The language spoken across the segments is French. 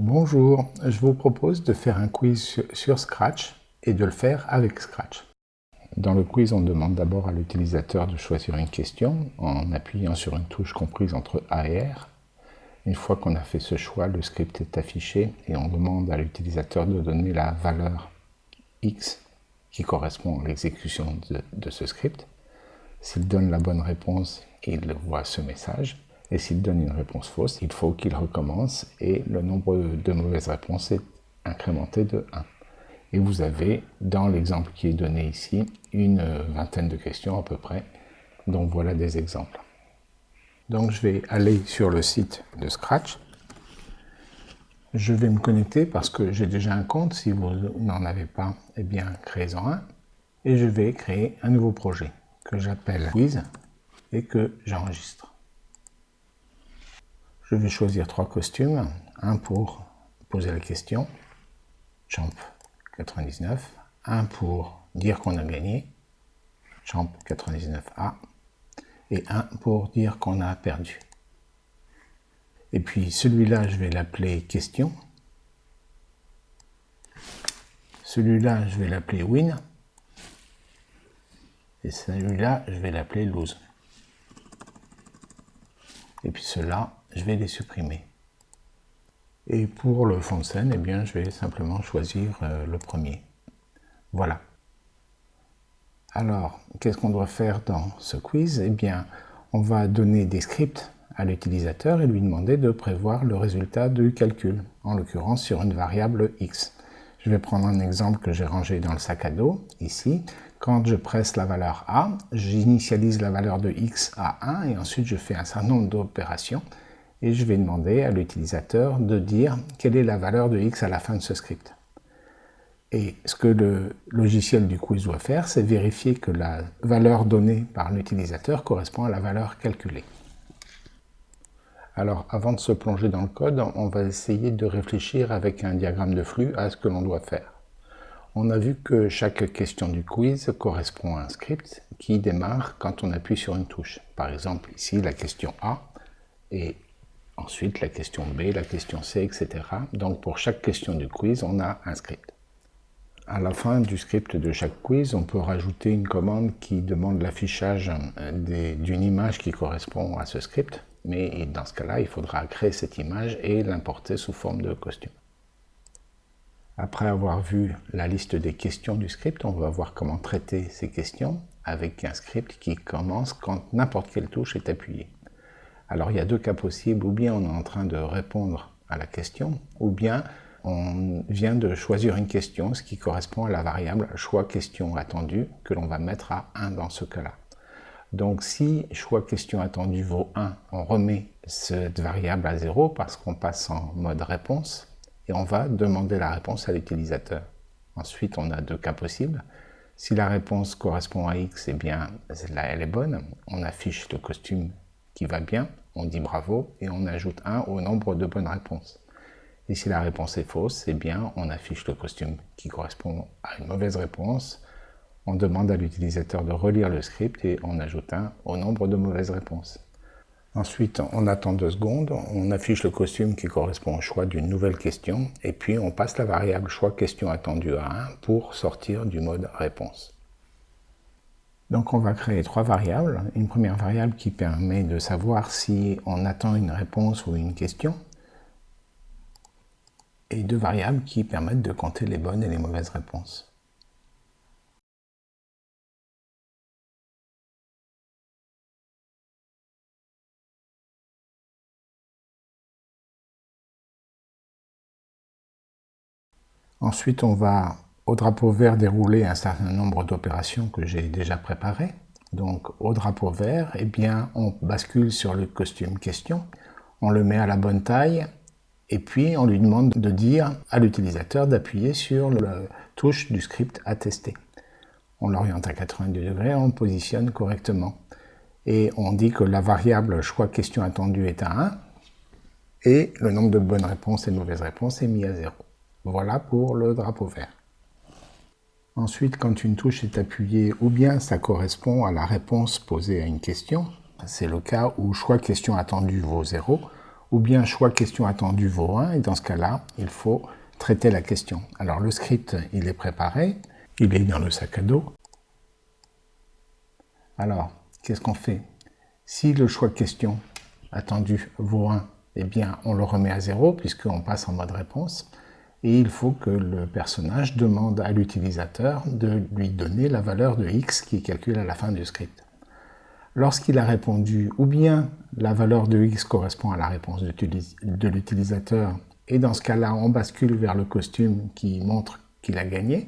Bonjour, je vous propose de faire un quiz sur Scratch et de le faire avec Scratch. Dans le quiz, on demande d'abord à l'utilisateur de choisir une question en appuyant sur une touche comprise entre A et R. Une fois qu'on a fait ce choix, le script est affiché et on demande à l'utilisateur de donner la valeur X qui correspond à l'exécution de, ce script. S'il donne la bonne réponse, il voit ce message. Et s'il donne une réponse fausse, il faut qu'il recommence et le nombre de mauvaises réponses est incrémenté de 1. Et vous avez, dans l'exemple qui est donné ici, une vingtaine de questions à peu près. Donc voilà des exemples. Donc je vais aller sur le site de Scratch. Je vais me connecter parce que j'ai déjà un compte. Si vous n'en avez pas, eh bien créez-en un. Et je vais créer un nouveau projet que j'appelle Quiz et que j'enregistre. Je vais choisir trois costumes, un pour poser la question, Champ 99, un pour dire qu'on a gagné, Champ 99A, et un pour dire qu'on a perdu. Et puis celui-là, je vais l'appeler question. Celui-là, je vais l'appeler win. Et celui-là, je vais l'appeler lose. Et puis cela, je vais les supprimer. Et pour le fond de scène, eh bien, je vais simplement choisir euh, le premier. Voilà. Alors, qu'est-ce qu'on doit faire dans ce quiz? Eh bien, on va donner des scripts à l'utilisateur et lui demander de prévoir le résultat du calcul, en l'occurrence sur une variable x. Je vais prendre un exemple que j'ai rangé dans le sac à dos, ici. Quand je presse la valeur A, j'initialise la valeur de x à 1 et ensuite je fais un certain nombre d'opérations et je vais demander à l'utilisateur de dire quelle est la valeur de x à la fin de ce script. Et ce que le logiciel du quiz doit faire, c'est vérifier que la valeur donnée par l'utilisateur correspond à la valeur calculée. Alors, avant de se plonger dans le code, on va essayer de réfléchir avec un diagramme de flux à ce que l'on doit faire. On a vu que chaque question du quiz correspond à un script qui démarre quand on appuie sur une touche. Par exemple, ici, la question A, et ensuite la question B, la question C, etc. Donc pour chaque question du quiz, on a un script. À la fin du script de chaque quiz, on peut rajouter une commande qui demande l'affichage euh, d'une image qui correspond à ce script, mais dans ce cas-là, il faudra créer cette image et l'importer sous forme de costume. Après avoir vu la liste des questions du script, on va voir comment traiter ces questions avec un script qui commence quand n'importe quelle touche est appuyée. Alors il y a deux cas possibles, ou bien on est en train de répondre à la question, ou bien on vient de choisir une question, ce qui correspond à la variable choix question attendu que l'on va mettre à 1 dans ce cas-là. Donc si choix question attendu vaut 1, on remet cette variable à 0 parce qu'on passe en mode réponse et on va demander la réponse à l'utilisateur. Ensuite, on a deux cas possibles. Si la réponse correspond à X, eh bien, là, elle est bonne. On affiche le costume qui va bien, on dit bravo et on ajoute 1 au nombre de bonnes réponses. Et si la réponse est fausse, eh bien, on affiche le costume qui correspond à une mauvaise réponse. On demande à l'utilisateur de relire le script et on ajoute 1 au nombre de mauvaises réponses. Ensuite, on attend deux secondes, on affiche le costume qui correspond au choix d'une nouvelle question, et puis on passe la variable choix question attendu à 1 pour sortir du mode réponse. Donc on va créer trois variables. Une première variable qui permet de savoir si on attend une réponse ou une question, et deux variables qui permettent de compter les bonnes et les mauvaises réponses. Ensuite, on va au drapeau vert dérouler un certain nombre d'opérations que j'ai déjà préparées. Donc au drapeau vert, eh bien, on bascule sur le costume question, on le met à la bonne taille, et puis on lui demande de dire à l'utilisateur d'appuyer sur la touche du script à tester. On l'oriente à 90 degrés, on positionne correctement. Et on dit que la variable choix question attendu est à 1, et le nombre de bonnes réponses et de mauvaises réponses est mis à 0. Voilà pour le drapeau vert. Ensuite, quand une touche est appuyée, ou bien ça correspond à la réponse posée à une question, c'est le cas où choix question attendu vaut 0, ou bien choix question attendu vaut 1, et dans ce cas-là, il faut traiter la question. Alors le script, il est préparé, il est dans le sac à dos. Alors, qu'est-ce qu'on fait? Si le choix question attendu vaut 1, eh bien on le remet à 0 puisqu'on passe en mode réponse. Et il faut que le personnage demande à l'utilisateur de lui donner la valeur de x qui est calculée à la fin du script. Lorsqu'il a répondu ou bien la valeur de x correspond à la réponse de l'utilisateur, et dans ce cas-là, on bascule vers le costume qui montre qu'il a gagné,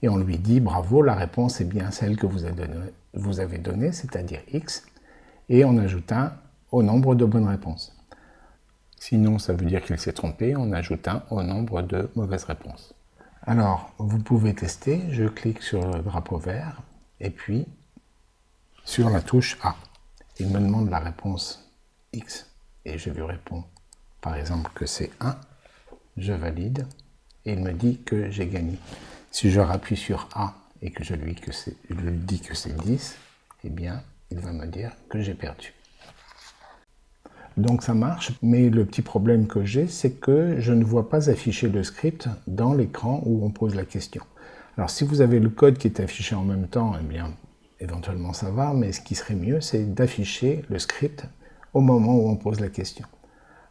et on lui dit bravo, la réponse est bien celle que vous avez donnée, c'est-à-dire x, et on ajoute un au nombre de bonnes réponses. Sinon, ça veut dire qu'il s'est trompé, on ajoute un au nombre de mauvaises réponses. Alors, vous pouvez tester, je clique sur le drapeau vert, et puis sur la touche A. Il me demande la réponse X et je lui réponds par exemple que c'est 1, je valide et il me dit que j'ai gagné. Si je rappuie sur A et que je lui, dis que c'est 10, eh bien il va me dire que j'ai perdu. Donc ça marche, mais le petit problème que j'ai, c'est que je ne vois pas afficher le script dans l'écran où on pose la question. Alors si vous avez le code qui est affiché en même temps, eh bien éventuellement ça va, mais ce qui serait mieux, c'est d'afficher le script au moment où on pose la question.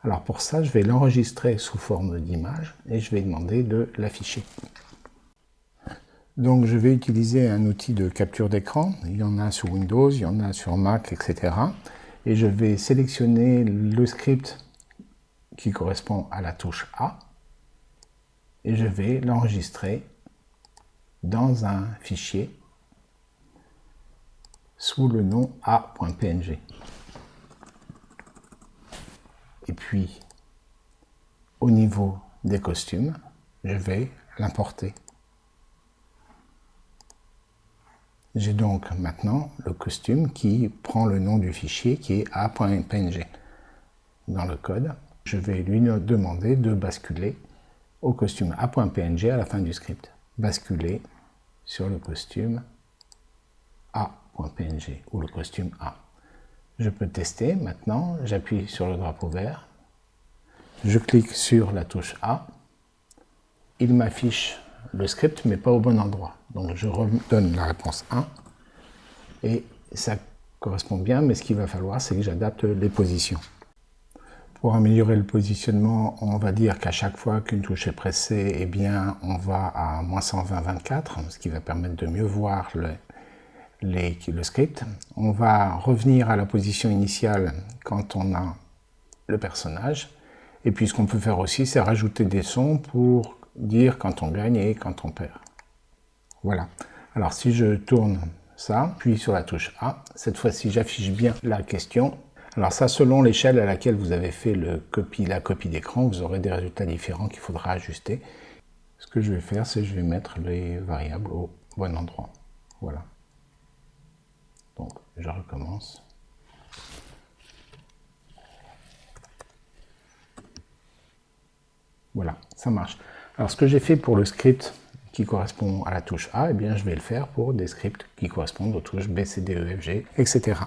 Alors pour ça, je vais l'enregistrer sous forme d'image et je vais demander de l'afficher. Donc je vais utiliser un outil de capture d'écran, il y en a sur Windows, il y en a sur Mac, etc. Et je vais sélectionner le script qui correspond à la touche A et je vais l'enregistrer dans un fichier sous le nom a.png. Et puis, au niveau des costumes, je vais l'importer. J'ai donc maintenant le costume qui prend le nom du fichier qui est a.png. Dans le code, je vais lui demander de basculer au costume a.png à la fin du script. Basculer sur le costume a .png ou le costume A. Je peux tester maintenant, j'appuie sur le drapeau vert, je clique sur la touche A, il m'affiche le script mais pas au bon endroit. Donc je redonne la réponse 1 et ça correspond bien, mais ce qu'il va falloir c'est que j'adapte les positions. Pour améliorer le positionnement, on va dire qu'à chaque fois qu'une touche est pressée, eh bien, on va à moins 120-24, ce qui va permettre de mieux voir le, le script. On va revenir à la position initiale quand on a le personnage. Et puis ce qu'on peut faire aussi, c'est rajouter des sons pour dire quand on gagne et quand on perd. Voilà. Alors si je tourne ça, puis sur la touche A, cette fois-ci j'affiche bien la question. Alors ça, selon l'échelle à laquelle vous avez fait le copie, la copie d'écran, vous aurez des résultats différents qu'il faudra ajuster. Ce que je vais faire, c'est je vais mettre les variables au bon endroit. Voilà. Donc, je recommence. Voilà, ça marche. Alors, ce que j'ai fait pour le script qui correspond à la touche A, eh bien, je vais le faire pour des scripts qui correspondent aux touches B, C, D, E, F, G, etc.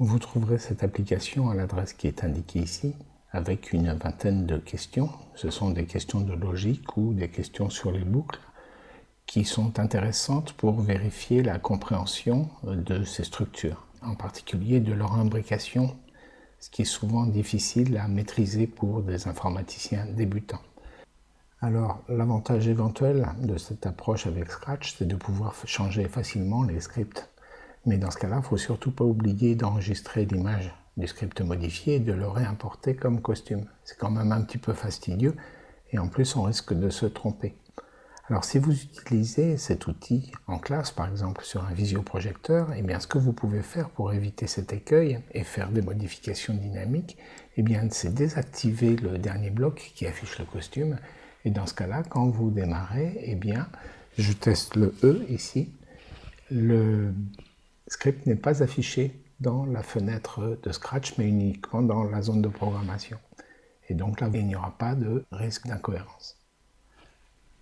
Vous trouverez cette application à l'adresse qui est indiquée ici, avec une vingtaine de questions. Ce sont des questions de logique ou des questions sur les boucles qui sont intéressantes pour vérifier la compréhension de ces structures, en particulier de leur imbrication, ce qui est souvent difficile à maîtriser pour des informaticiens débutants. Alors, l'avantage éventuel de cette approche avec Scratch, c'est de pouvoir changer facilement les scripts. Mais dans ce cas-là, il ne faut surtout pas oublier d'enregistrer l'image du script modifié et de le réimporter comme costume. C'est quand même un petit peu fastidieux et en plus on risque de se tromper. Alors si vous utilisez cet outil en classe, par exemple sur un visioprojecteur, eh bien ce que vous pouvez faire pour éviter cet écueil et faire des modifications dynamiques, eh bien c'est désactiver le dernier bloc qui affiche le costume. Et dans ce cas-là, quand vous démarrez, eh bien je teste le E ici, le script n'est pas affiché dans la fenêtre de Scratch, mais uniquement dans la zone de programmation. Et donc là, il n'y aura pas de risque d'incohérence.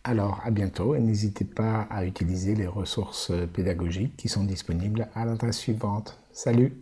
Alors, à bientôt et n'hésitez pas à utiliser les ressources pédagogiques qui sont disponibles à l'adresse suivante. Salut